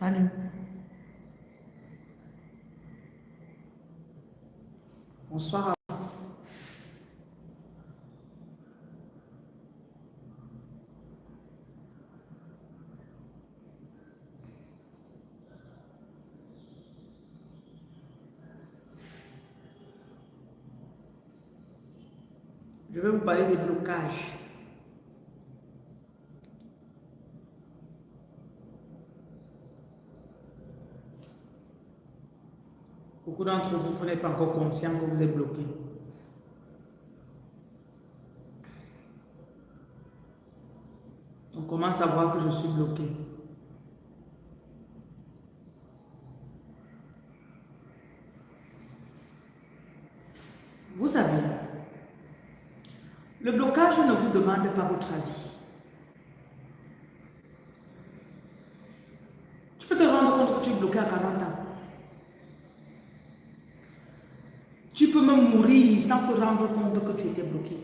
Salut. Bonsoir. Je vais vous parler des blocages. D'entre vous, vous n'êtes pas encore conscient que vous êtes bloqué. On commence à voir que je suis bloqué. Vous savez, le blocage ne vous demande pas votre avis. Tu peux te rendre compte que tu es bloqué à 40 ans. Tu peux mourir sans te rendre compte que tu étais bloqué.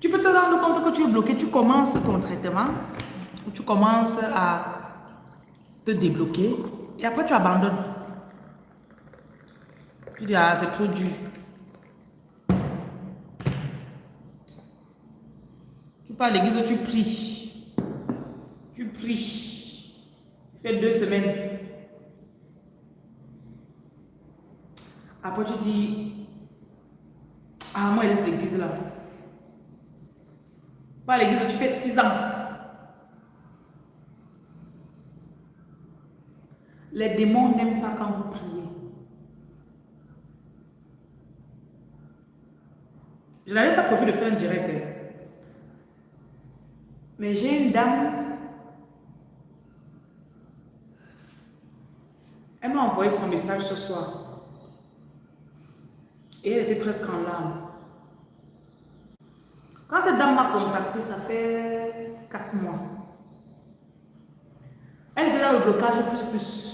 Tu peux te rendre compte que tu es bloqué, tu commences ton traitement, tu commences à te débloquer et après tu abandonnes. Tu dis, ah, c'est trop dur. Tu pars à l'église, tu pries. Tu pries. Tu fais deux semaines. Après, tu dis, ah, moi, il laisse l'église là. Pas l'église, tu fais six ans. Les démons n'aiment pas quand vous priez. Je n'avais pas prévu de faire un direct. Hein. Mais j'ai une dame. Elle m'a envoyé son message ce soir. Et elle était presque en larmes. Quand cette dame m'a contacté, ça fait quatre mois. Elle était dans le blocage plus plus.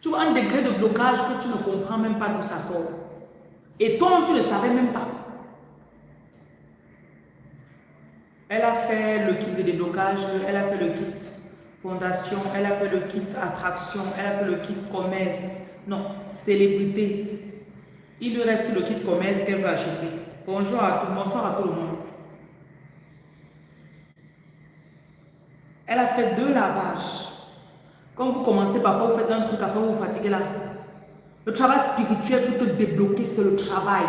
Tu vois un degré de blocage que tu ne comprends même pas d'où ça sort. Et toi, tu ne savais même pas. Elle a fait le kit de déblocage, elle a fait le kit fondation, elle a fait le kit attraction, elle a fait le kit commerce, non, célébrité. Il lui reste le kit commerce qu'elle veut acheter. Bonjour à tout, bonsoir à tout le monde. Elle a fait deux lavages. Quand vous commencez, parfois vous faites un truc, après vous vous fatiguez là. Le travail spirituel pour te débloquer, c'est le travail.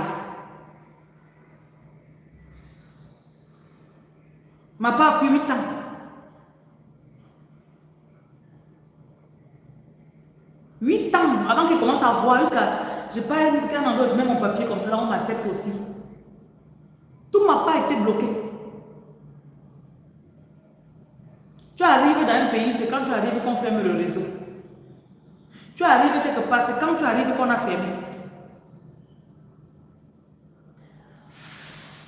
M'a pas pris 8 ans. Huit ans avant qu'il commence à voir jusqu'à... Je pas qu'un endroit, même mon papier comme ça, là, on m'accepte aussi. Tout m'a pas été bloqué. Tu arrives dans un pays, c'est quand tu arrives qu'on ferme le réseau. Tu arrives quelque part, c'est quand tu arrives qu'on a fermé.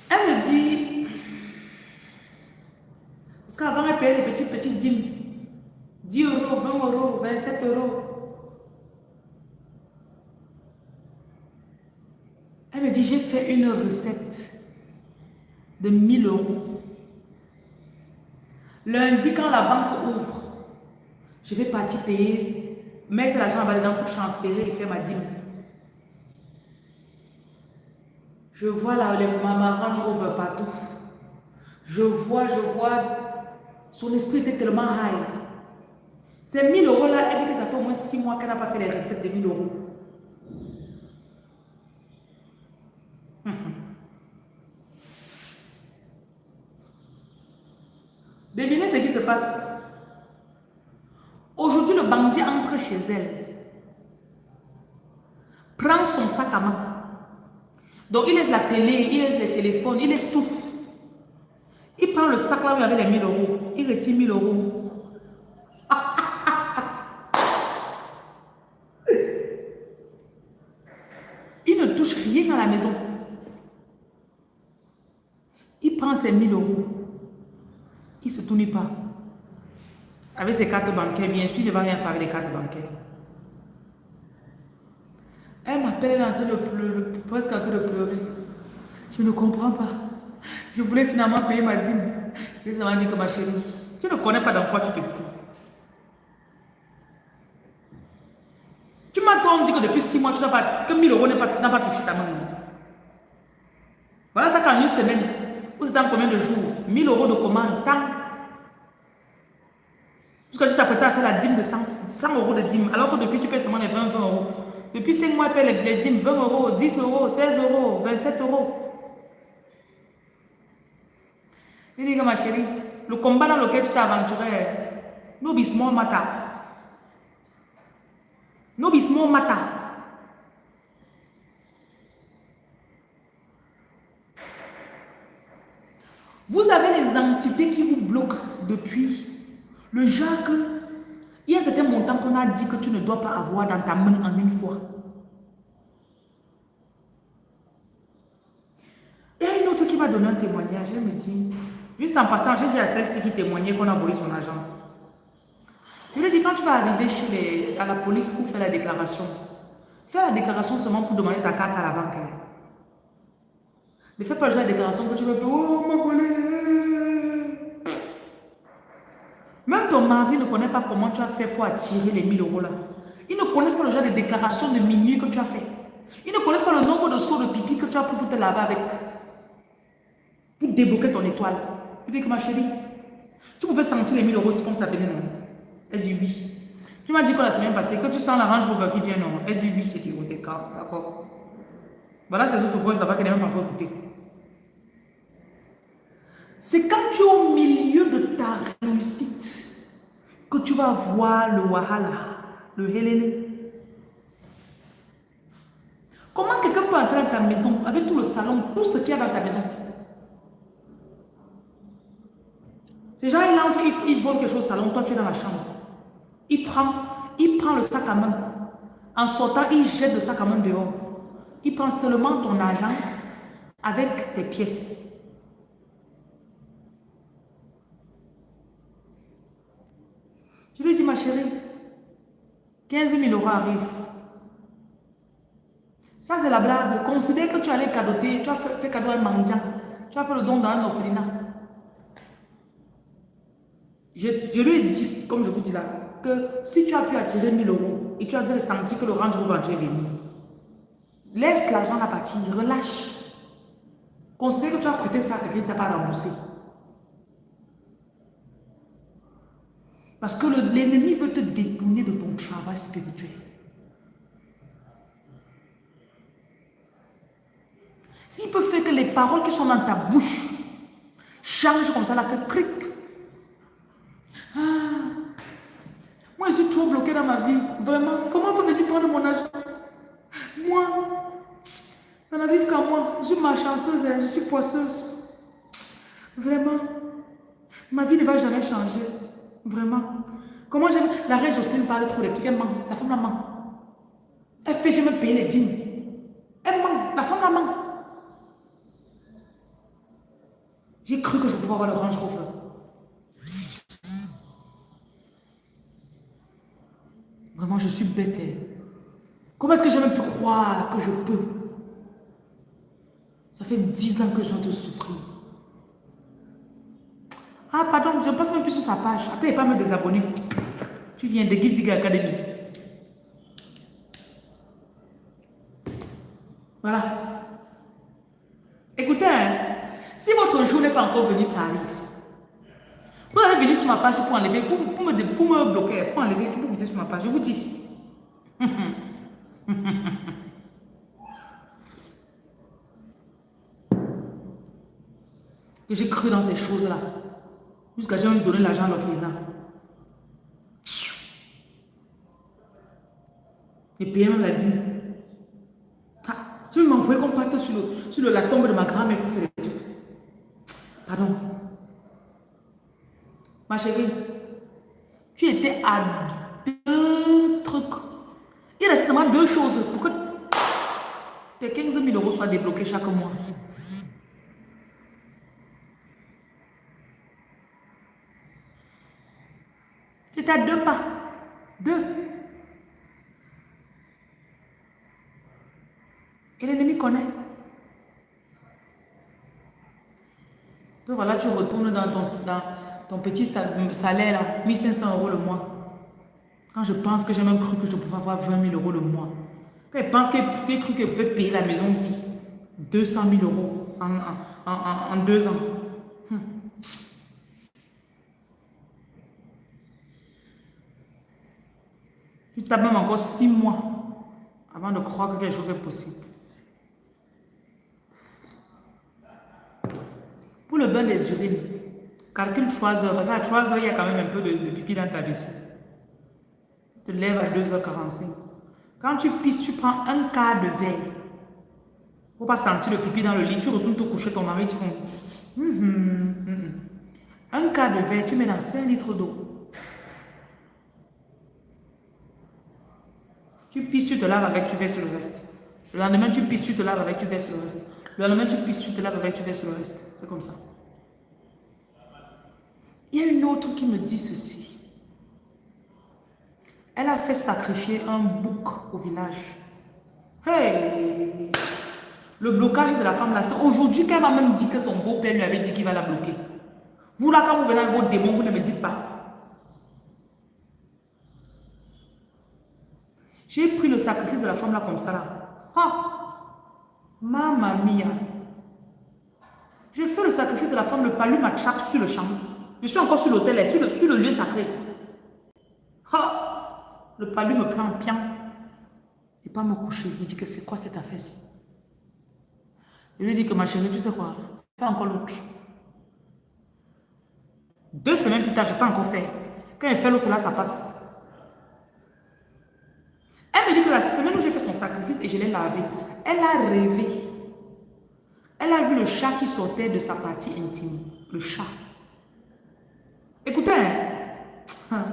Elle me dit, parce qu'avant elle payait les petites, petites dîmes. 10 euros, 20 euros, 27 euros. Elle me dit, j'ai fait une recette de 1000 euros. Lundi, quand la banque ouvre, je vais partir payer mettre l'argent en bas dedans pour transférer et faire ma dîme. Je vois là les mamans Range Rover partout. Je vois, je vois, son esprit était tellement high. Ces 1000 euros là, elle dit que ça fait au moins 6 mois qu'elle n'a pas fait les recettes de 1000 euros. Devinez ce qui se passe? Aujourd'hui, le bandit entre chez elle, prend son sac à main. Donc, il laisse la télé, il laisse les téléphones, il laisse tout. Il prend le sac là où il y avait les 1000 euros. Il retire 1000 euros. il ne touche rien à la maison. Il prend ses 1000 euros. Il ne se tourne pas. Avec ses cartes bancaires, bien sûr, il ne va rien faire avec les cartes bancaires. Elle m'appelle, elle est en train de pleurer, presque en train de pleurer. Je ne comprends pas. Je voulais finalement payer ma dîme. J'ai seulement dit que ma chérie, tu ne connais pas dans quoi tu te trouves. Tu donc dit que depuis six mois, tu n'as pas, que 1000 euros n'a pas, pas, touché ta main. Voilà ça qu'en une semaine, vous êtes en combien de jours 1000 euros de commande, tant. Jusqu'à tu t'apprêtais à faire la dîme de 100, 100, euros de dîme, alors que depuis tu payes seulement les 20, 20 euros. Depuis 5 mois, tu payes les, les dîmes 20 euros, 10 euros, 16 euros, 27 euros. Il dit que ma chérie, le combat dans lequel tu t'es aventuré, nous bismons mata. Nous bismons mata. Vous avez les entités qui vous bloquent depuis le genre il y a un certain montant qu'on a dit que tu ne dois pas avoir dans ta main en une fois. Il y a une autre qui va donner un témoignage. Elle me dit, juste en passant, j'ai dit à celle-ci qui témoignait qu'on a volé son argent. Je lui ai dit, quand tu vas arriver chez à la police pour faire la déclaration, fais la déclaration seulement pour demander ta carte à la banque. Hein. Ne fais pas la déclaration que tu veux, oh, m'a volé. Même ton mari ne connaît pas comment tu as fait pour attirer les 1000 euros là. Ils ne connaissent pas le genre de déclaration de minuit que tu as fait. Ils ne connaissent pas le nombre de sauts de pipi que tu as pris pour te laver avec. Pour débloquer ton étoile. Je dis que ma chérie, tu pouvais sentir les 1000 euros comme ça venait, non? Elle dit oui. Tu m'as dit que la semaine passée, que tu sens la Range Rover qui vient, non? Elle dit oui. J'ai dit, oh, d'accord. Voilà ces autres voix là-bas qu'elle n'a même pas encore. C'est quand tu es au milieu de ta réussite que tu vas voir le wahala, le helele. Comment quelqu'un peut entrer dans ta maison avec tout le salon, tout ce qu'il y a dans ta maison? Ces gens, ils entrent, ils, quelque chose au salon, toi tu es dans la chambre. Il prend, il prend le sac à main. En sortant, il jette le sac à main dehors. Il prend seulement ton argent avec tes pièces. Je lui dis, ma chérie, 15 000 euros arrivent. Ça, c'est la blague. Considère que tu allais cadoter, tu as fait, cadeau à un mendiant. Tu as fait le don dans un orphelinat. Je, lui ai dit, comme je vous dis là, que si tu as pu attirer 1000 euros et tu as senti que le range Rover est venu, laisse l'argent à partir, relâche. Considère que tu as prêté ça à quelqu'un qui t'a pas remboursé. Parce que l'ennemi veut te détourner de ton travail spirituel. S'il peut faire que les paroles qui sont dans ta bouche changent comme ça, là, que cric. Ah, moi, je suis trop bloqué dans ma vie. Vraiment. Comment on peut venir prendre mon argent Moi, ça n'arrive qu'à moi. Je suis malchanceuse, hein. je suis poisseuse. Vraiment. Ma vie ne va jamais changer. Vraiment. Comment j'aime La reine Jocelyne parle trop trucs. Elle ment. La femme la ment. Elle fait jamais payer les dîmes. Elle ment. La femme la ment. J'ai cru que je pouvais avoir le Range Rover. Vraiment, je suis bête. Comment est-ce que j'ai même pu croire que je peux? Ça fait dix ans que je viens de souffrir. Ah, pardon, je ne passe même plus sur sa page. Attends, pas me désabonner. Tu viens de Guilty Academy. Voilà. Écoutez, hein, si votre jour n'est pas encore venu, ça arrive. Vous allez venir sur ma page pour enlever, pour, pour, me, pour me bloquer, pour enlever, pour vous sur ma page. Je vous dis. que j'ai cru dans ces choses-là. Jusqu'à j'ai donné l'argent à l'orphelinat. Et puis elle m'a dit, ah, tu m'envoies qu'on parte sur, sur la tombe de ma grand-mère pour faire des trucs. Pardon. Ma chérie, tu étais à deux trucs. Il reste seulement deux choses pour que tes 15 000 euros soient débloqués chaque mois. Tu à deux pas. Deux. Et l'ennemi connaît. Donc voilà, tu retournes dans ton, dans ton petit salaire, là, 1500 euros le mois. Quand je pense que j'ai même cru que je pouvais avoir 20 000 euros le mois. Quand je pense qu'elle cru qu'elle pouvait payer la maison aussi. 200 000 euros en, deux ans. Hum. Tapes même encore six mois avant de croire que quelque chose est possible. Pour le bain des urines, calcule 3 heures. Parce qu'à 3 heures, il y a quand même un peu de, pipi dans ta vessie. Tu te lèves à 2h45. Quand tu pisses, tu prends un quart de verre. Pour pas sentir le pipi dans le lit, tu retournes te coucher, ton mari, tu fais... Hum, hum, hum, un quart de verre, tu mets dans 5 litres d'eau. Tu pisses, tu te laves avec, tu verses le reste. Le lendemain, tu pisses, tu te laves avec, tu verses le reste. Le lendemain, tu pisses, tu te laves avec, tu verses le reste. C'est comme ça. Il y a une autre qui me dit ceci. Elle a fait sacrifier un bouc au village. Hey! Le blocage de la femme là, c'est aujourd'hui qu'elle m'a même dit que son beau-père lui avait dit qu'il va la bloquer. Vous là, quand vous venez avec vos démons, vous ne me dites pas. J'ai pris le sacrifice de la femme là comme ça là. Ah, mamma mia. J'ai fait le sacrifice de la femme, le palu m'attrape sur le champ. Je suis encore sur l'autel, sur le, lieu sacré. Ah, le palu me prend en pian et pas me coucher. Il dit que c'est quoi cette affaire-ci Je lui dis que ma chérie, tu sais quoi? Fais encore l'autre. Deux semaines plus tard, je n'ai pas encore fait. Quand elle fait l'autre là, ça passe. Elle me dit que la semaine où j'ai fait son sacrifice et je l'ai lavé, elle a rêvé. Elle a vu le chat qui sortait de sa partie intime. Le chat. Écoutez, hein.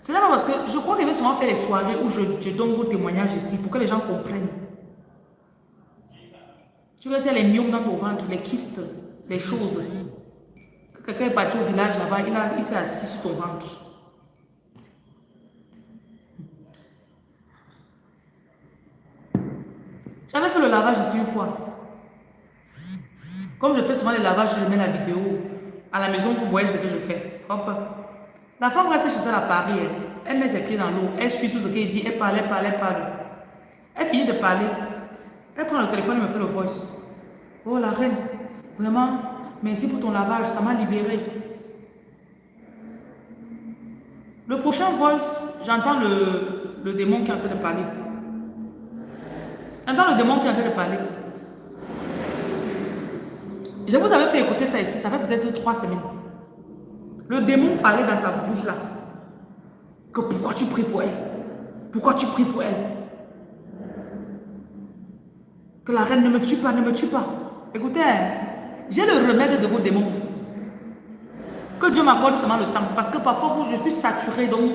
c'est là parce que je crois qu'elle veut souvent faire les soirées où je, donne vos témoignages ici pour que les gens comprennent. Tu vois, c'est les myomes dans ton ventre, les kystes, les choses. Quelqu'un est parti au village là-bas, il, il s'est assis sur ton ventre. J'avais fait le lavage ici une fois. Comme je fais souvent les lavages, je mets la vidéo. À la maison, vous voyez ce que je fais. Hop. La femme reste chez elle à Paris. Elle, met ses pieds dans l'eau. Elle suit tout ce qu'elle dit. Elle parle, elle parle, elle parle. Elle finit de parler. Elle prend le téléphone et me fait le voice. Oh la reine, vraiment, merci pour ton lavage, ça m'a libéré. Le prochain voice, j'entends le, le démon qui est en train de parler. J'entends le démon qui est en train de parler. Je vous avais fait écouter ça ici, ça fait peut-être trois semaines. Le démon parlait dans sa bouche là. Que pourquoi tu pries pour elle? Pourquoi tu pries pour elle? Que la reine ne me tue pas, ne me tue pas. Écoutez, j'ai le remède de vos démons. Que Dieu m'accorde seulement le temps. Parce que parfois, je suis saturé. Donc,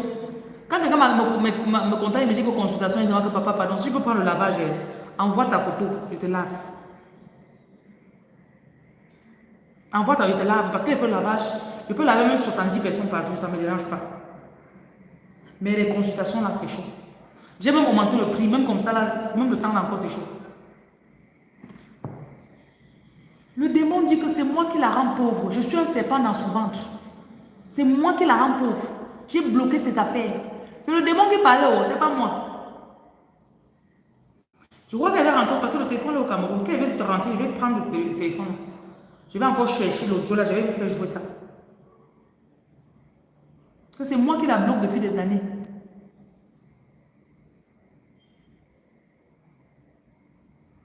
quand quelqu'un me, me, contacte et me dit que consultation, il dit que papa, pardon, si je peux prendre le lavage, envoie ta photo, je te lave. Envoie ta, je te lave. Parce qu'il faut le lavage. Je peux laver même 70 personnes par jour, ça ne me dérange pas. Mais les consultations, là, c'est chaud. J'ai même augmenté le prix, même comme ça, là, même le temps là encore, c'est chaud. Le démon dit que c'est moi qui la rends pauvre. Je suis un serpent dans son ventre. C'est moi qui la rends pauvre. J'ai bloqué ses affaires. C'est le démon qui parlait, oh, c'est pas moi. Je crois qu'elle est rentrée parce que le téléphone est au Cameroun. Quand elle veut te rentrer, je vais prendre le téléphone. Je vais encore chercher l'audio là, je vais vous faire jouer ça. C'est moi qui la bloque depuis des années.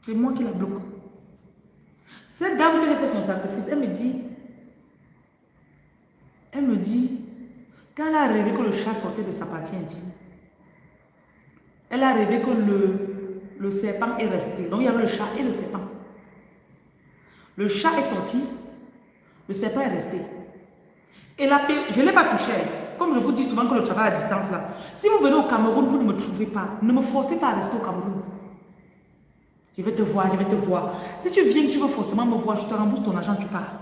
C'est moi qui la bloque. Cette dame que j'ai fait son sacrifice, elle me dit, elle me dit, quand elle a rêvé que le chat sortait de sa partie intime, elle a rêvé que le, le serpent est resté. Donc il y avait le chat et le serpent. Le chat est sorti, le serpent est resté. Et la paix, je ne l'ai pas touché. Comme je vous dis souvent que le travail à distance là. Si vous venez au Cameroun, vous ne me trouvez pas. Ne me forcez pas à rester au Cameroun. Je vais te voir, je vais te voir. Si tu viens, tu veux forcément me voir, je te rembourse ton argent, tu pars.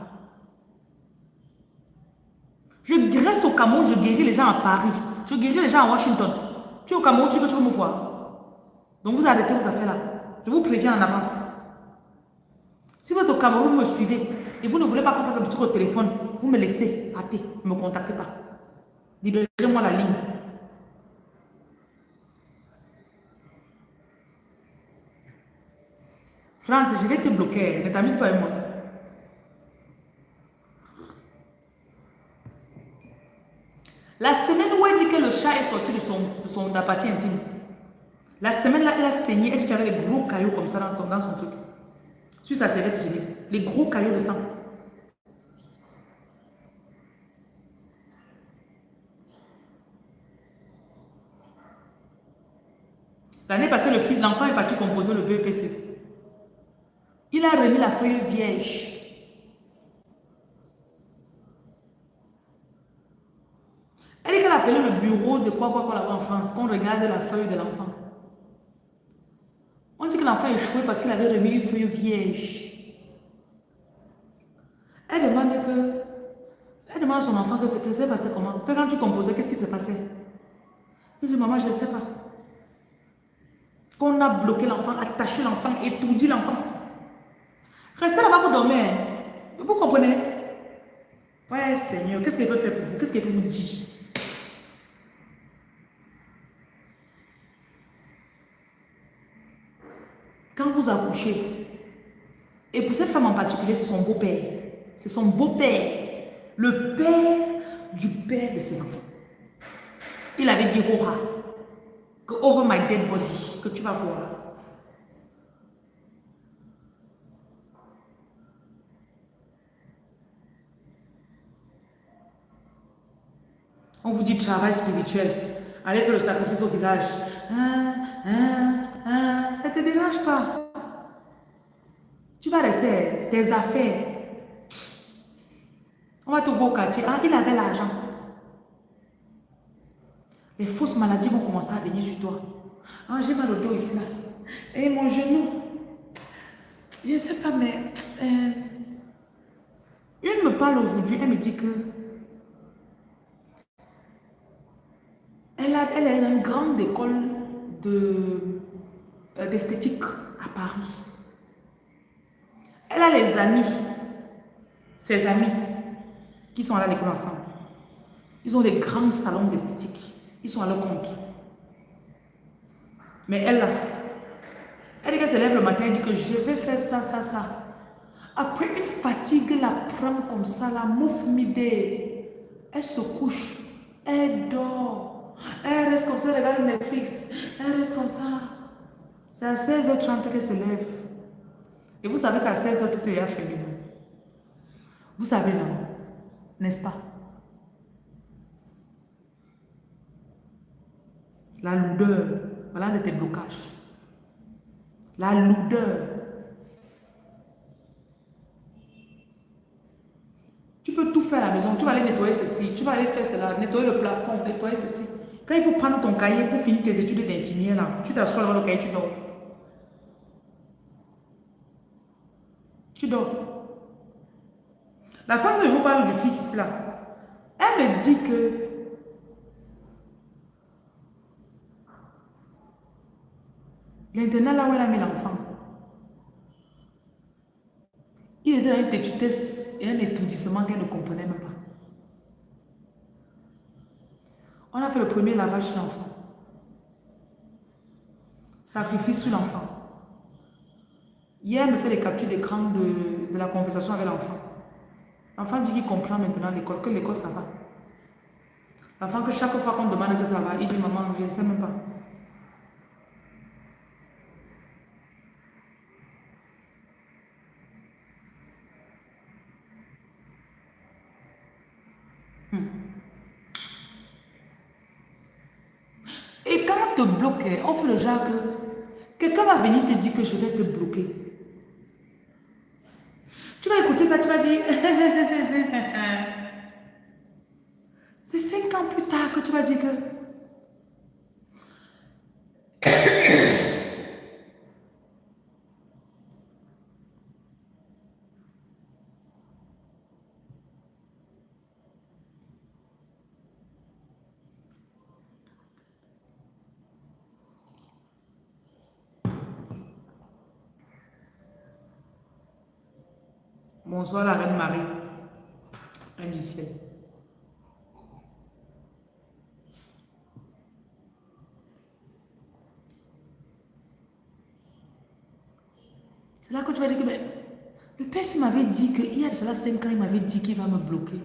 Je reste au Cameroun, je guéris les gens à Paris. Je guéris les gens à Washington. Tu es au Cameroun, tu veux, tu veux me voir. Donc vous arrêtez vos affaires là. Je vous préviens en avance. Si vous êtes au Cameroun, vous me suivez et vous ne voulez pas qu'on fasse un truc au téléphone, vous me laissez hâter, ne me contactez pas. Libérez-moi la ligne. France, je vais te bloquer. Ne t'amuse pas avec moi. La semaine où elle dit que le chat est sorti de son, de son intime, la semaine là, elle a saigné, elle dit qu'il y avait des gros cailloux comme ça dans son, dans son truc. Sur sa serviette hygiénique. Les gros cailloux de sang. L'année passée, le fils, l'enfant est parti composer le BPC. Il a remis la feuille vierge. Elle dit qu'elle a appelé le bureau de quoi quoi quoi là en France, qu'on regarde la feuille de l'enfant. L'enfant échoué parce qu'il avait remis une feuille vierge. Elle demande que, elle demande à son enfant que c'était passé comment? Quand tu composais, qu'est-ce qui s'est passé Il dit, maman, je ne sais pas. Qu'on a bloqué l'enfant, attaché l'enfant, étourdi l'enfant. Restez là-bas pour dormir. Vous comprenez? Ouais, Seigneur, qu'est-ce qu'il peut faire pour vous? Qu'est-ce qu'il peut vous dire? Quand vous accouchez, et pour cette femme en particulier, c'est son beau-père. C'est son beau-père. Le père du père de ses enfants. Il avait dit, Hora, que over my dead body, que tu vas voir. On vous dit travail spirituel. Allez faire le sacrifice au village. Hein, hein, hein. Ne te dérange pas. Tu vas rester tes affaires. On va te voir au quartier. Ah, il avait l'argent. Les fausses maladies vont commencer à venir sur toi. Ah, j'ai mal au dos ici, là. Et mon genou. Je ne sais pas, mais... Euh, une me parle aujourd'hui, elle me dit que... Elle, a, elle est dans une grande école euh, d'esthétique à Paris. Elle a les amis, ses amis, qui sont à l'école ensemble. Ils ont des grands salons d'esthétique. Ils sont à leur compte. Mais elle, elle dit qu'elle se lève le matin et dit que je vais faire ça, ça, ça. Après, une fatigue la prend comme ça, la mouffe midée. Elle se couche, elle dort. Elle reste comme ça, elle regarde Netflix. Elle reste comme ça. C'est à 16h30 qu'elle se lève. Et vous savez qu'à 16h, tout est féminin. Vous savez, non? N'est-ce pas? La lourdeur, voilà de tes blocages. La lourdeur. Tu peux tout faire à la maison. Tu vas aller nettoyer ceci, tu vas aller faire cela, nettoyer le plafond, nettoyer ceci. Quand il faut prendre ton cahier pour finir tes études d'infirmière, là, tu t'assois dans le cahier, tu dors. Tu dors. La femme dont je vous parle du fils là, elle me dit que L'internat là où elle a mis l'enfant, il était dans une tétutesse et un étourdissement qu'elle ne comprenait même pas. On a fait le premier lavage sur l'enfant. Sacrifice sur l'enfant. Hier, elle me fait les captures d'écran de, de la conversation avec l'enfant. L'enfant dit qu'il comprend maintenant l'école, que l'école ça va. L'enfant que chaque fois qu'on demande que ça va, il dit maman, je ne sais même pas. Hmm. Et quand on te bloque, on fait le genre que quelqu'un va venir te dire que je vais te bloquer. Écouter ça, tu vas dire... C'est cinq ans plus tard que tu vas dire que... Bonsoir la reine Marie. Reine du. C'est là que tu vas dire que le père m'avait dit qu'il y a cela 5 ans, il m'avait dit qu'il va me bloquer.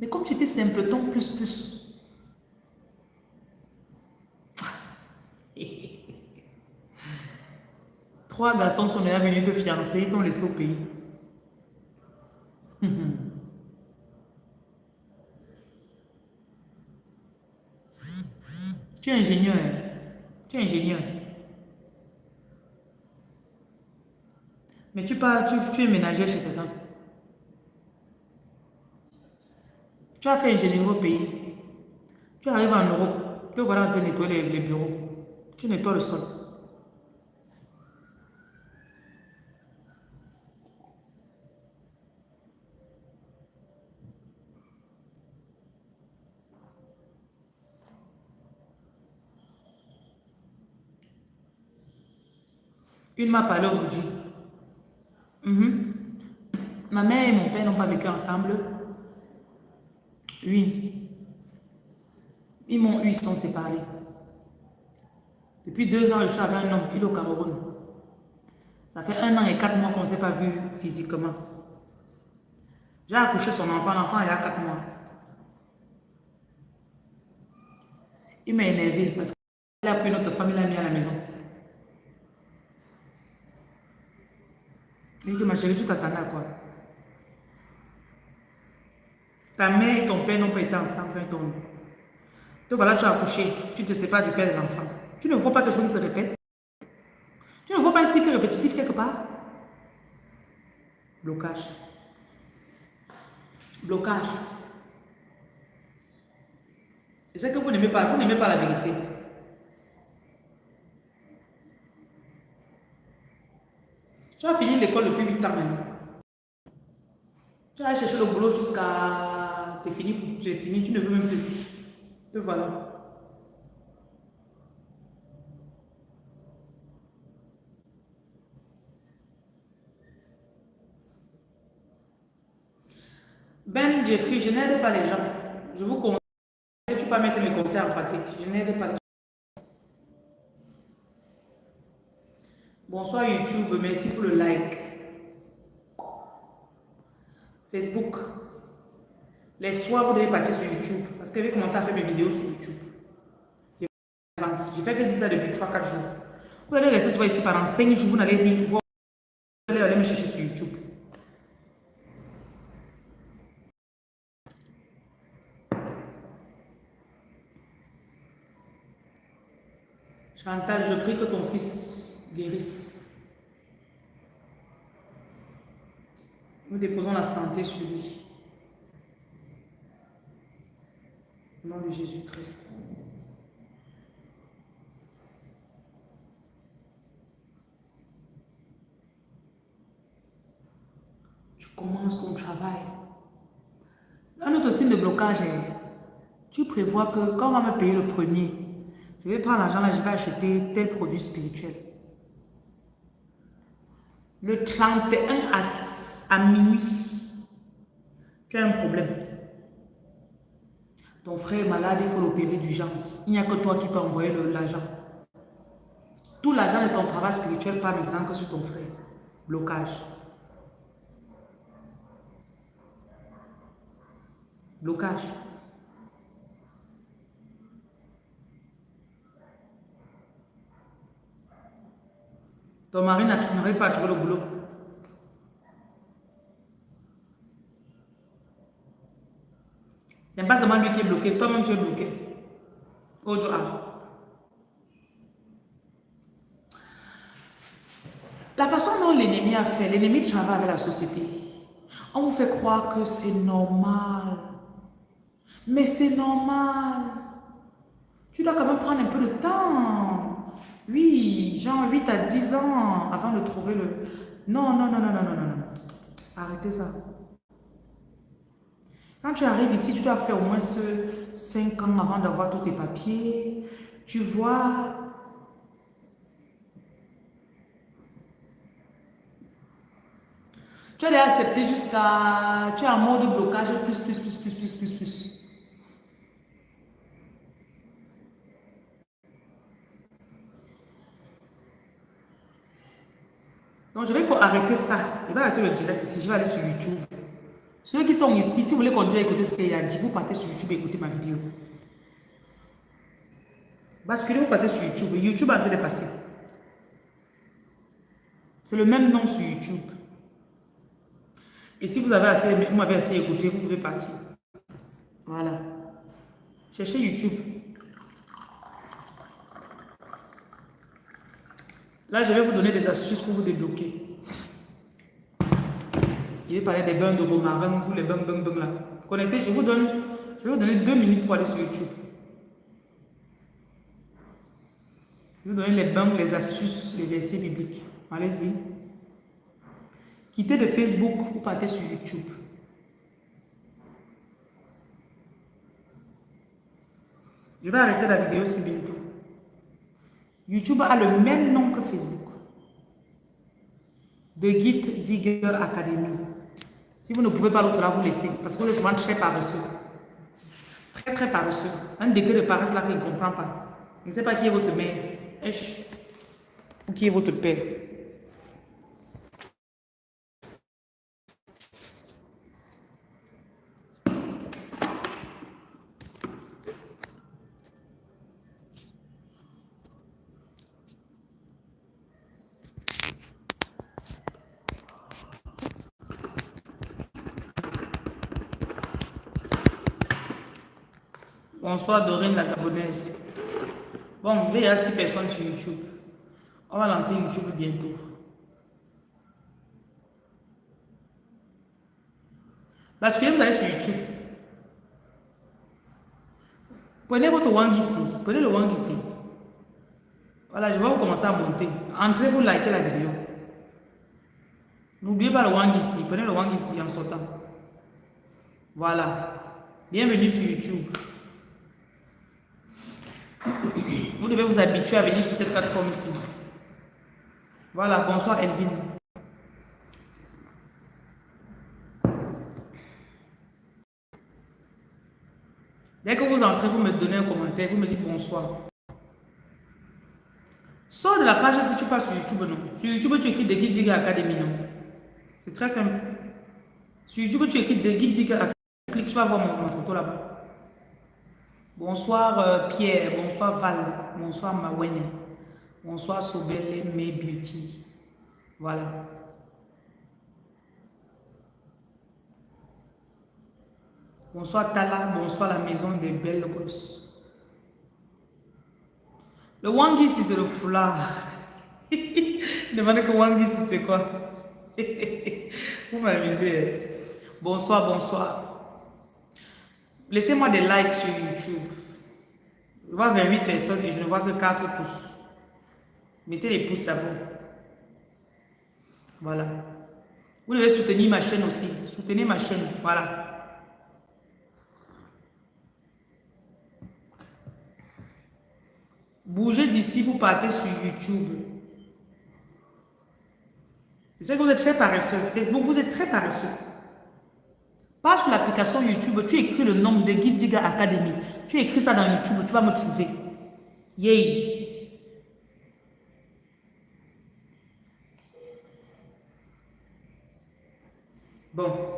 Mais comme tu étais simpleton plus plus. Trois garçons sont venus te fiancer, ils t'ont laissé au pays. tu es ingénieur. Hein. Tu es ingénieur. Mais tu parles, tu, es ménager chez quelqu'un. Tu as fait ingénierie au pays. Tu arrives en Europe. Tu vas te nettoyer les, les bureaux. Tu nettoies le sol. Une m'a parlé aujourd'hui. Mhm. Ma mère et mon père n'ont pas vécu ensemble. Oui. Ils m'ont eu, ils sont séparés. Depuis deux ans, je suis avec un homme, il est au Cameroun. Ça fait un an et quatre mois qu'on ne s'est pas vu physiquement. J'ai accouché son enfant, l'enfant il a quatre mois. Il m'a énervé parce qu'il a pris notre famille, il l'a mis à la maison. Il dit, ma chérie, tu t'attendais à quoi? Ta mère et ton père n'ont pas été ensemble Donc voilà, tu as accouché, tu te sépares du père de l'enfant. Tu ne vois pas quelque chose se répète Tu ne vois pas un cycle répétitif quelque part? Blocage. Blocage. Et c'est que vous n'aimez pas, vous n'aimez pas la vérité. Tu as fini l'école depuis 8 ans maintenant. Tu as cherché le boulot jusqu'à... C'est fini, c'est fini, tu ne veux même plus. Te voilà. Ben Jeffrey, je n'aide pas les gens. Je vous conseille, tu peux mettre mes conseils en pratique. Je n'aide pas les gens. Bonsoir YouTube, merci pour le like. Facebook. Les soirs, vous devez partir sur YouTube. Parce que je vais commencer à faire mes vidéos sur YouTube. Je fais que 10 ça depuis 3-4 jours. Vous allez rester souvent ici pendant 5 jours. Vous n'allez rien voir. Vous allez aller me chercher sur YouTube. Chantal, je prie que ton fils guérisse. Nous déposons la santé sur lui. Au nom de Jésus-Christ. Tu commences ton travail. Un autre signe de blocage est, tu prévois que quand on va me payer le premier, je vais prendre l'argent là, je vais acheter tel produit spirituel. Le 31 à minuit, tu as un problème. Ton frère est malade, il faut l'opérer d'urgence. Il n'y a que toi qui peux envoyer l'argent. Tout l'argent de ton travail spirituel part maintenant que sur ton frère. Blocage. Blocage. Ton mari n'arrive pas à trouver le boulot. Ce n'est pas seulement lui qui est bloqué, toi-même tu es bloqué. La façon dont l'ennemi a fait, l'ennemi travaille avec la société. On vous fait croire que c'est normal. Mais c'est normal. Tu dois quand même prendre un peu de temps. Oui, genre 8 à 10 ans avant de trouver le... Non, non, non, non, non, non, non, non. Arrêtez ça. Quand tu arrives ici, tu dois faire au moins ce 5 ans avant d'avoir tous tes papiers. Tu vois, Tu as accepté jusqu'à... Tu es en mode blocage plus, plus, plus, plus, plus, plus, plus. Donc, je vais arrêter ça. Je vais arrêter le direct ici. Je vais aller sur YouTube. Ceux qui sont ici, si vous voulez continuer à écouter ce qu'il a dit, vous partez sur YouTube et écoutez ma vidéo. Basculez, vous partez sur YouTube. YouTube a de passer. C'est le même nom sur YouTube. Et si vous avez assez, vous m'avez assez écouté, vous pouvez partir. Voilà. Cherchez YouTube. Là, je vais vous donner des astuces pour vous débloquer. Je vais parler des bains de romarin, tous les bains, bains, bains là. Connectez, je vous donne, je vais vous donner deux minutes pour aller sur YouTube. Je vais vous donner les bains, les astuces, les versets bibliques. Allez-y. Quittez de Facebook ou partez sur YouTube. Je vais arrêter la vidéo si bientôt. YouTube a le même nom que Facebook. The Gift Digger Academy. Si vous ne pouvez pas l'autre là, vous laissez. Parce que vous êtes souvent très paresseux. Très, très paresseux. Un degré de paresse là qu'il ne comprend pas. Je ne sais pas qui est votre mère. Ou qui est votre père. Bonsoir Dorine la Gabonaise. Bon, il y a 6 personnes sur YouTube. On va lancer YouTube bientôt. Parce que vous allez sur YouTube. Prenez votre wang ici. Prenez le wang ici. Voilà, je vais vous commencer à monter. Entrez, vous likez la vidéo. N'oubliez pas le wang ici. Prenez le wang ici en sortant. Voilà. Bienvenue sur YouTube. Vous devez vous habituer à venir sur cette plateforme ici. Voilà, bonsoir Elvin. Dès que vous entrez, vous me donnez un commentaire, vous me dites bonsoir. Sors de la page si tu passes sur YouTube, non? Sur YouTube, tu écris The Guild Academy, non? C'est très simple. Sur YouTube, tu écris The Guild Academy. Clique, tu vas voir ma photo là-bas. Bonsoir euh, Pierre, bonsoir Val, bonsoir Mawene, bonsoir Sobele May Beauty. Voilà. Bonsoir Tala, bonsoir la maison des belles gosses. Le Wangis, c'est le foulard. Demandez que Wangis, c'est quoi? Vous m'amusez. Bonsoir, bonsoir. Laissez-moi des likes sur YouTube. Je vois 28 personnes et je ne vois que 4 pouces. Mettez les pouces d'abord. Voilà. Vous devez soutenir ma chaîne aussi. Soutenez ma chaîne. Voilà. Bougez d'ici, vous partez sur YouTube. Sais que vous êtes très paresseux. Facebook, vous êtes très paresseux. Pas sur l'application YouTube, tu écris le nom de Guide Diga Academy. Tu écris ça dans YouTube, tu vas me trouver. Yay! Bon.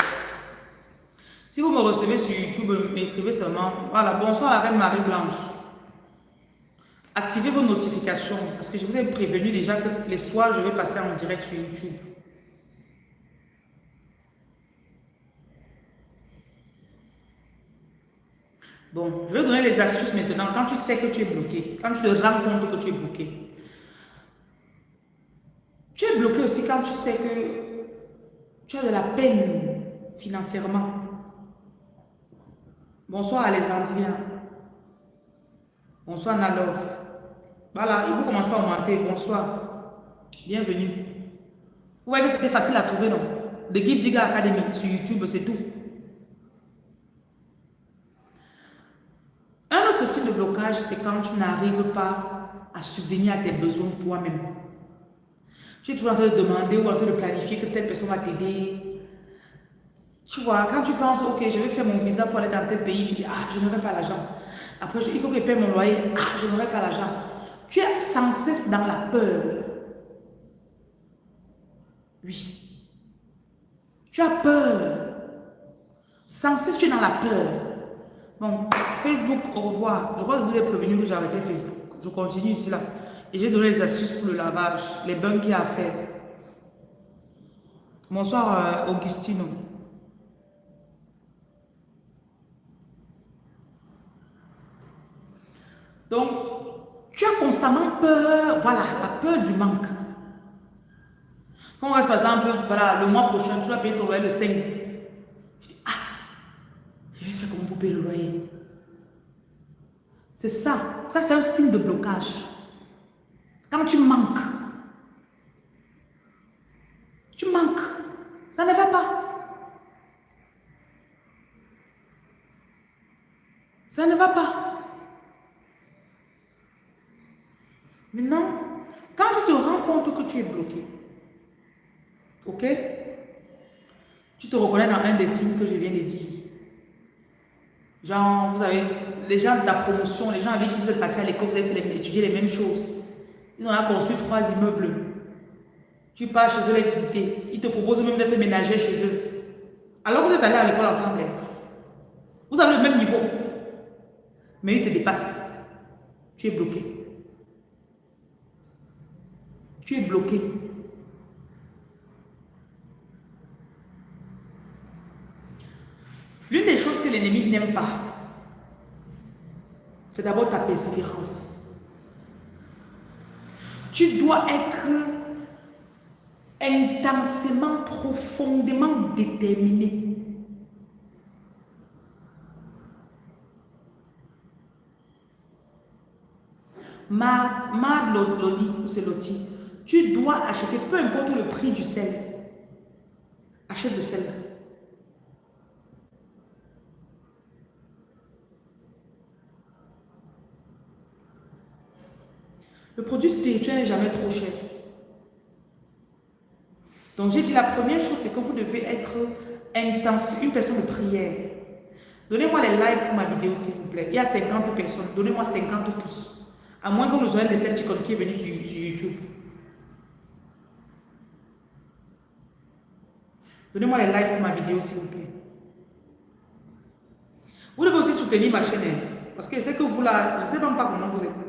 Si vous me recevez sur YouTube, m'écrivez seulement. Voilà, bonsoir la Marie-Blanche. Activez vos notifications parce que je vous ai prévenu déjà que les soirs, je vais passer en direct sur YouTube. Bon, je vais donner les astuces maintenant. Quand tu sais que tu es bloqué, quand tu te rends compte que tu es bloqué. Tu es bloqué aussi quand tu sais que tu as de la peine financièrement. Bonsoir Alexandrien. Bonsoir Nalov. Voilà, il faut commencer à augmenter. Bonsoir. Bienvenue. Vous voyez que c'était facile à trouver, non? The Give Digger Academy sur YouTube, c'est tout. Un autre signe de blocage, c'est quand tu n'arrives pas à subvenir à tes besoins toi-même. Tu es toujours en train de demander ou en train de planifier que telle personne va t'aider. Tu vois, quand tu penses, ok, je vais faire mon visa pour aller dans tel pays, tu dis, ah, je n'aurai pas l'argent. Après, il faut que je paye mon loyer, ah, je n'aurai pas l'argent. Tu es sans cesse dans la peur. Oui. Tu as peur. Sans cesse, tu es dans la peur. Bon, Facebook, au revoir. Je crois que vous avez prévenu que arrêté Facebook. Je continue ici, là. Et j'ai donné les astuces pour le lavage, les bains qu'il y a à faire. Bonsoir, euh, Augustino. Donc, tu as constamment peur, voilà, la peur du manque. Quand on reste par exemple, voilà, le mois prochain, tu vas payer ton loyer le 5. Tu dis, ah, je vais faire comment pour payer le loyer. Ça, ça c'est un signe de blocage. Quand tu manques, tu manques, ça ne va pas. Ça ne va pas. Maintenant, quand tu te rends compte que tu es bloqué, ok? Tu te reconnais dans un des signes que je viens de dire. Genre, vous avez les gens de ta promotion, les gens avec qui vous êtes partis à l'école, vous avez fait étudier les mêmes choses. Ils ont construit trois immeubles. Tu pars chez eux les visiter. Ils te proposent même d'être ménager chez eux. Alors vous êtes allés à l'école ensemble. Hein. Vous avez le même niveau. Mais ils te dépassent. Tu es bloqué. Tu es bloqué. L'une des choses que l'ennemi n'aime pas, c'est d'abord ta persévérance. Tu dois être intensément, profondément déterminé. Ma, ma Loli, ou c'est Loti, tu dois acheter, peu importe le prix du sel. Achète le sel. Le produit spirituel n'est jamais trop cher. Donc j'ai dit la première chose, c'est que vous devez être intense, une personne de prière. Donnez-moi les likes pour ma vidéo s'il vous plaît. Il y a 50 personnes, donnez-moi 50 pouces. À moins que vous ayez des qui est venu sur YouTube. Donnez-moi les likes pour ma vidéo, s'il vous plaît. Vous devez aussi soutenir ma chaîne. Parce que c'est que vous là, je ne sais même pas comment vous êtes.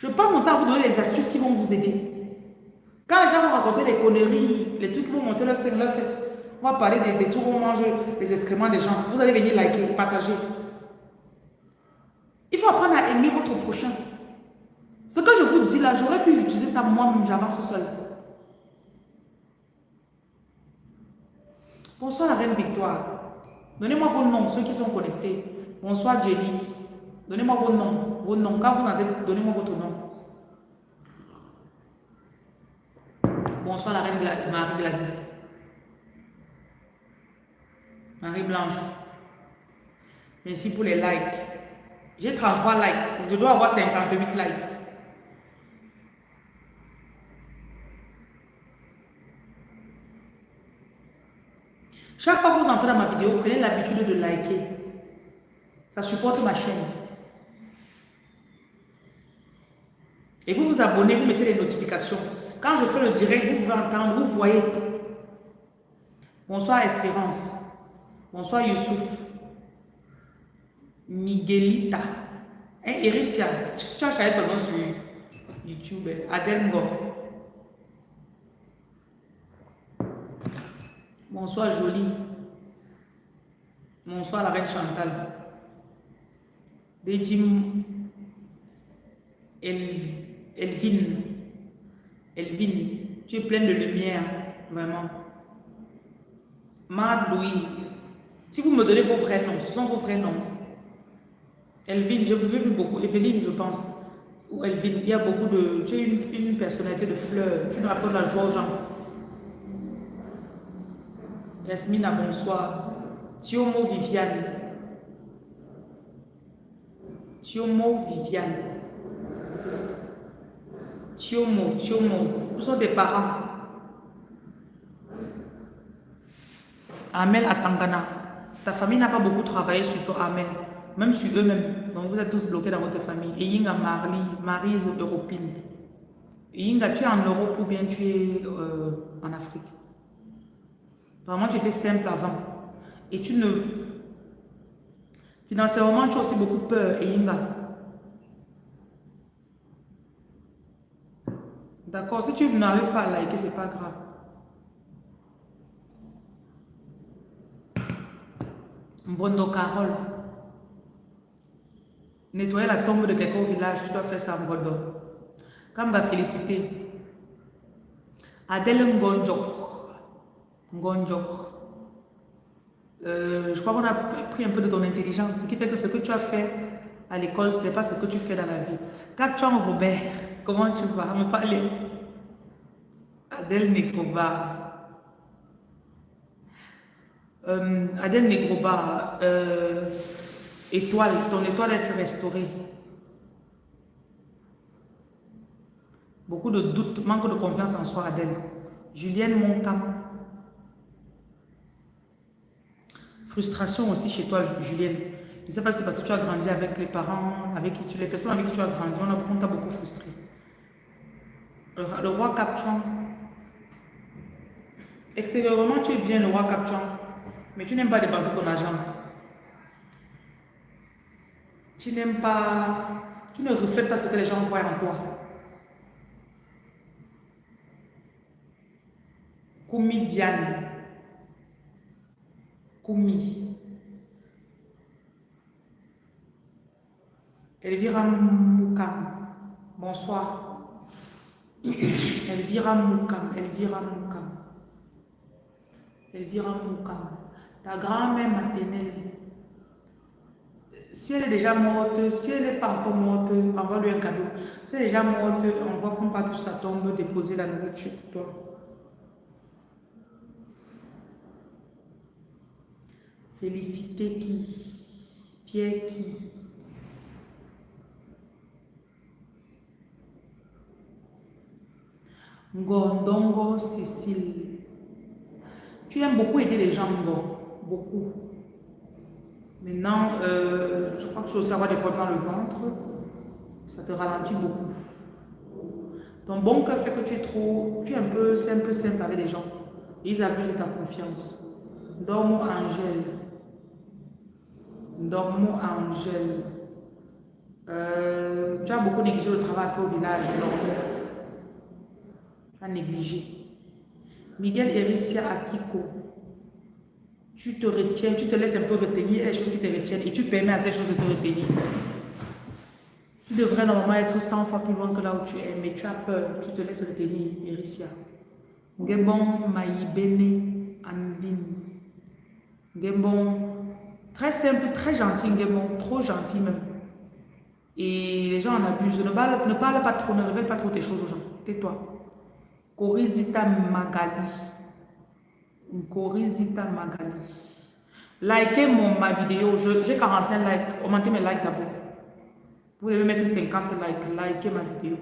Je passe mon temps à vous donner les astuces qui vont vous aider. Quand les gens vont raconter des conneries, les trucs qui vont monter leur sein, leur fesse, on va parler des, des où on mange les excréments des gens. Vous allez venir liker, partager. Il faut apprendre à aimer votre prochain. Ce que je vous dis là, j'aurais pu utiliser ça moi-même, j'avance seul. Bonsoir la reine Victoire. Donnez-moi vos noms, ceux qui sont connectés. Bonsoir Jenny. Donnez-moi vos noms. Vos noms. Quand vous entrez, donnez-moi votre nom. Bonsoir la reine Marie Gladys. Marie Blanche. Merci pour les likes. J'ai 33 likes. Je dois avoir 58 likes. Chaque fois que vous entrez dans ma vidéo, prenez l'habitude de liker. Ça supporte ma chaîne. Et vous vous abonnez, vous mettez les notifications. Quand je fais le direct, vous pouvez entendre, vous voyez. Bonsoir Espérance. Bonsoir Youssouf. Miguelita. Hein, Ericia, tu as ton nom sur YouTube. Adengo. Bonsoir Jolie. Bonsoir la reine Chantal. Dejim El, Elvin. Elvin, tu es pleine de lumière, vraiment. Mad Louis. Si vous me donnez vos vrais noms, ce sont vos vrais noms. Elvin, je vous vu beaucoup. Evelyne, je pense. Ou Elvin, il y a beaucoup de... Tu es une, personnalité de fleur. Tu nous apportes la joie aux gens. Yasmina, bonsoir. Thiomo Viviane. Thiomo Viviane. Thiomo, Thiomo. Où sont tes parents Amel Atangana. Ta famille n'a pas beaucoup travaillé sur toi, Amel. Même sur eux-mêmes. Donc vous êtes tous bloqués dans votre famille. Et Yinga Marly, Marise Europine. Yinga, tu es en Europe ou bien tu es euh, en Afrique? Vraiment, tu étais simple avant. Et tu ne... Financièrement, tu as aussi beaucoup peur, Yinga. D'accord, si tu n'arrives pas à liker, c'est pas grave. Mbondo Carole. Nettoyer la tombe de quelqu'un au village, tu dois faire ça Mbondo. Kamba félicité. Adèle Ngonjok. Ngonjok. Euh, je crois qu'on a pris un peu de ton intelligence, ce qui fait que ce que tu as fait à l'école, ce n'est pas ce que tu fais dans la vie. Captuan Robert, comment tu vas? Me parler Adèle Negroba. Euh, Adèle Negroba, euh, étoile, ton étoile est restaurée. Beaucoup de doutes, manque de confiance en soi, Adèle. Julienne Moncam. Frustration aussi chez toi, Julienne. Je ne sais pas si c'est parce que tu as grandi avec les parents, avec les personnes avec qui tu as grandi, on t'a beaucoup frustré. Le, roi Captuan. Extérieurement, tu es bien le roi Captuan, mais tu n'aimes pas dépenser ton argent. Tu n'aimes pas, tu ne reflètes pas ce que les gens voient en toi. Koumi Diane. Koumi. Elvira Moukam. Bonsoir. Elvira Moukam. Elvira Moukam. Elvira Moukam. Ta grand-mère maternelle. Si elle est déjà morte, si elle n'est pas encore morte, envoie-lui un cadeau. Si elle est déjà morte, on voit qu'on part sa tombe déposer la nourriture pour toi. Félicité qui? Pierre qui? Ngondongo Cécile. Tu aimes beaucoup aider les gens, Beaucoup. Maintenant, euh, je crois que tu veux savoir des problèmes dans le ventre. Ça te ralentit beaucoup. Ton bon cœur fait que tu es trop... Tu es un peu simple, simple avec les gens. ils abusent de ta confiance. Dormo Angèle. Dormo Angèle. Euh, tu as beaucoup négligé le travail fait au village. Dormo. As négligé. Miguel Ericia Akiko. Tu te retiens, tu te laisses un peu retenir les choses qui te retiennent et tu permets à ces choses de te retenir. Tu devrais normalement être 100 fois plus loin que là où tu es, mais tu as peur, tu te laisses retenir, Ericia. Ngebon Maïbene Andine. Ngebon, très simple, très gentil, Ngebon, trop gentil même. Et les gens en abusent. Ne parle, ne parle pas trop, ne révèle pas trop tes choses aux gens. Tais-toi. Corizita Magali. Corizita Magali. Likez mon, ma vidéo. J'ai 45 likes. Augmentez mes likes d'abord. Vous devez mettre 50 likes. Likez ma vidéo.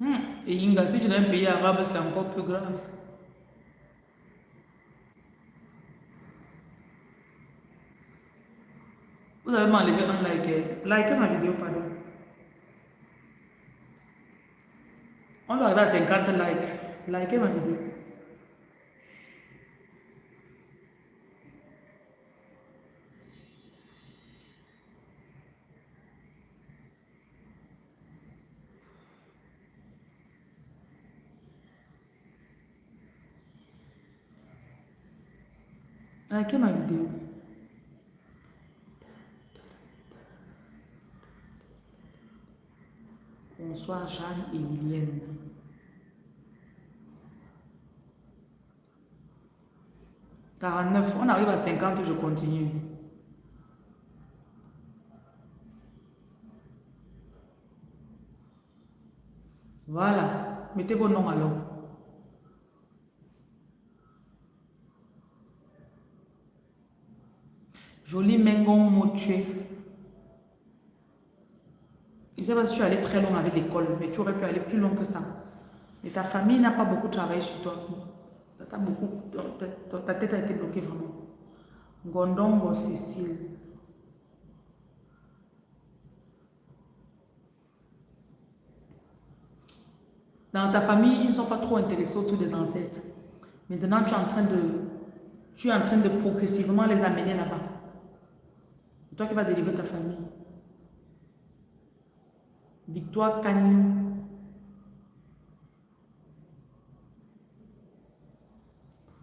Hmm. Et Inga, si tu es un pays arabe, c'est encore plus grave. उधर मान लीजिए अनलाइक है। लाइक है ना वीडियो पर। और अगला से कर लाइक लाइक है ना वीडियो लाइक है ना video Bonsoir Jeanne et Liliane. Quarante-neuf, on arrive à 50, je continue. Voilà, mettez vos noms alors. Jolie Mengon Motué sais pas si tu es allé très loin avec l'école, mais tu aurais pu aller plus loin que ça. Et ta famille n'a pas beaucoup travaillé sur toi. ta, tête a été bloquée vraiment. Gondongo Cécile. Dans ta famille, ils ne sont pas trop intéressés autour des ancêtres. Maintenant, tu es en train de, tu es en train de progressivement les amener là-bas. Toi qui vas délivrer ta famille. Victoire Cagnou.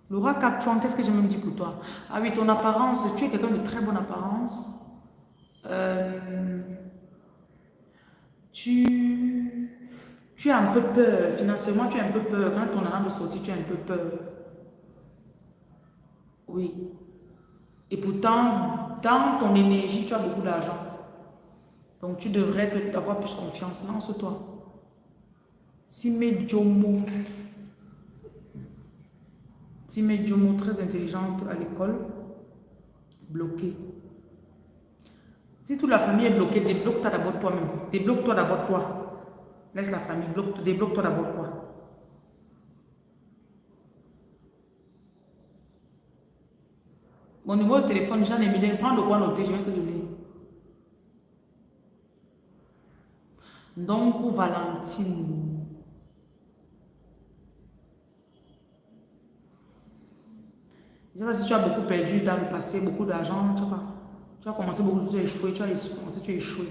Laura Capchuan, qu'est-ce que je me dis pour toi? Ah oui, ton apparence, tu es quelqu'un de très bonne apparence. Euh, tu, tu as un peu peur, financièrement tu as un peu peur. Quand ton argent de sortir, tu as un peu peur. Oui. Et pourtant, dans ton énergie, tu as beaucoup d'argent. Donc tu devrais avoir plus confiance. Lance-toi. Sime Jomo. Sime Jomo, très intelligente à l'école. Bloquée. Si toute la famille est bloquée, débloque-toi d'abord toi-même. Débloque-toi d'abord toi. Laisse la famille, débloque-toi d'abord toi. Mon numéro de téléphone, Jean Emilien, prends de quoi noter, je vais te donner. Donc, Valentine. Je ne sais pas si tu as beaucoup perdu dans le passé, beaucoup d'argent, tu, tu as commencé beaucoup, tu as échoué, tu as commencé, tu as échoué.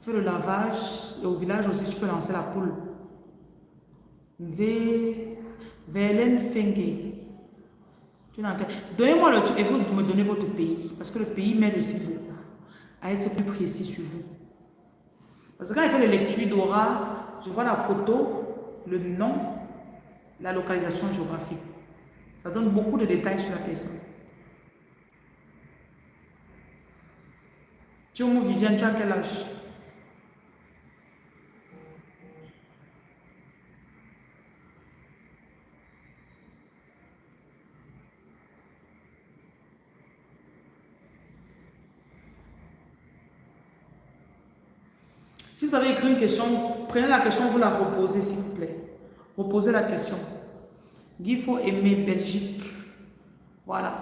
Fais le lavage et au village aussi, tu peux lancer la poule. Nzé Velen Fenge. Donnez-moi le truc et vous me donnez votre pays. Parce que le pays m'aide aussi beaucoup à être plus précis sur vous. Parce que quand il fait les lectures d'aura, je vois la photo, le nom, la localisation géographique. Ça donne beaucoup de détails sur la personne. Tiomo Viviane, tu as quel âge? Si vous avez écrit une question, prenez la question, vous la reposez s'il vous plaît. Reposez la question. Il faut aimer Belgique. Voilà.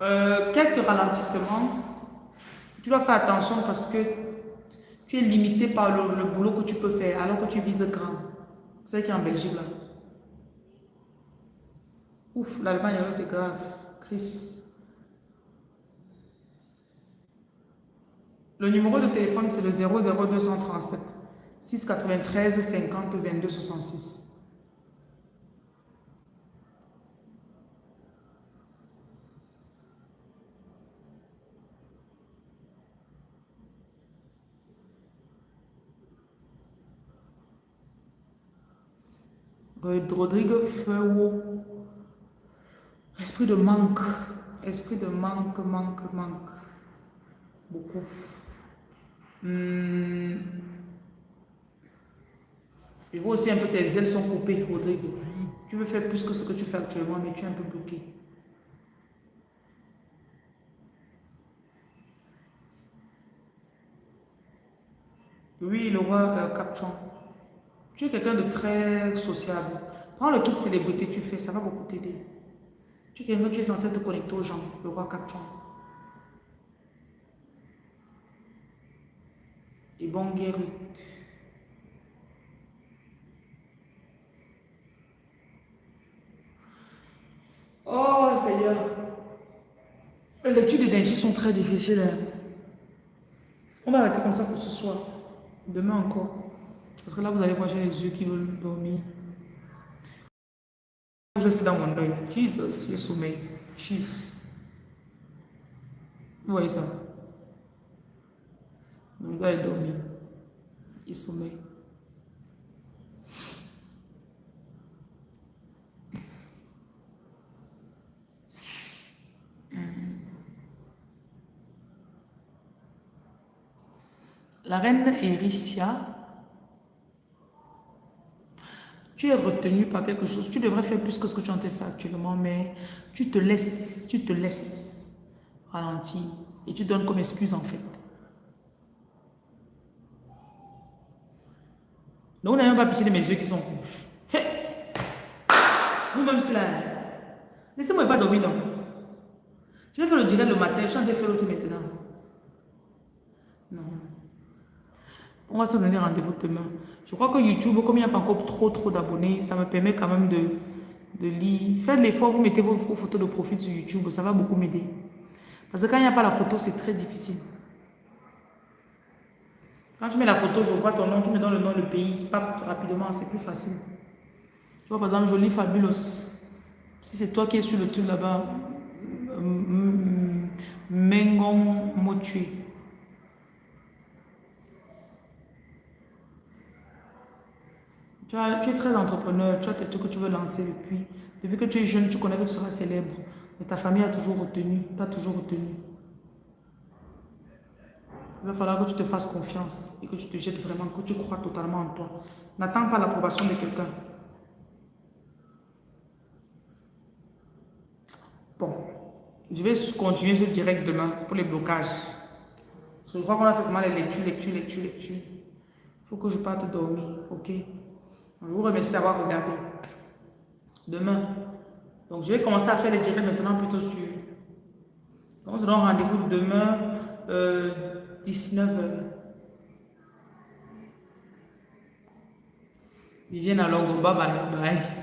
Euh, quelques ralentissements. Tu dois faire attention parce que tu es limité par le, boulot que tu peux faire alors que tu vises grand. C'est qui est en Belgique là. Ouf, l'Allemagne, c'est grave. Chris. Le numéro de téléphone, c'est le 00237 693 50 22 66. Rodrigue Feu. Esprit de manque. Esprit de manque, manque, manque. Beaucoup. Hmm. Je vois aussi un peu tes ailes sont coupées, Rodrigue. Tu veux faire plus que ce que tu fais actuellement, mais tu es un peu bloqué. Oui, le roi euh, Capchon. Tu es quelqu'un de très sociable. Prends le kit célébrité, tu fais, ça va beaucoup t'aider. Tu es quelqu'un, tu es censé te connecter aux gens, le roi Capchon. Guéri. Oh Seigneur, les lectures d'énergie sont très difficiles. Hein. On va arrêter comme ça pour ce soir. Demain encore. Parce que là, vous allez voir, j'ai les yeux qui veulent dormir. Je suis dans mon deuil. Jesus, le sommeil. Jesus. Vous voyez ça? On doit dormir. Il sommeille. La reine Ericia, tu es retenu par quelque chose. Tu devrais faire plus que ce que tu en train faire actuellement, mais tu te laisses, tu te laisses ralentir. Et tu donnes comme excuse en fait. Donc, on n'a même pas pitié de mes yeux qui sont rouges. Vous-même, c'est là. Laissez-moi pas dormir, non. Je vais faire le direct le matin, je suis en train de faire l'autre maintenant. Non. On va se donner rendez-vous demain. Je crois que YouTube, comme il n'y a pas encore trop trop d'abonnés, ça me permet quand même de, de lire. Faites l'effort, vous mettez vos, photos de profil sur YouTube, ça va beaucoup m'aider. Parce que quand il n'y a pas la photo, c'est très difficile. Quand tu mets la photo, je vois ton nom, tu me donnes le nom, le pays, pas rapidement, c'est plus facile. Tu vois, par exemple, Jolie Fabulous. Si c'est toi qui es sur le truc là-bas, Mengon Motué. Tu, tu, es très entrepreneur, tu as tes trucs que tu veux lancer depuis. Depuis que tu es jeune, tu connais que tu seras célèbre. Mais ta famille a toujours retenu, t'as toujours retenu. Il va falloir que tu te fasses confiance et que tu te jettes vraiment, que tu crois totalement en toi. N'attends pas l'approbation de quelqu'un. Bon, je vais continuer ce direct demain pour les blocages. Parce que je crois qu'on a fait seulement les lectures, lectures, lectures, lectures. Il faut que je parte dormir, ok? Je vous remercie d'avoir regardé. Demain. Donc, je vais commencer à faire les directs maintenant plutôt sur... Donc, on se donne rendez-vous demain. Euh, 19h. Vivienne alors, bye bye. bye.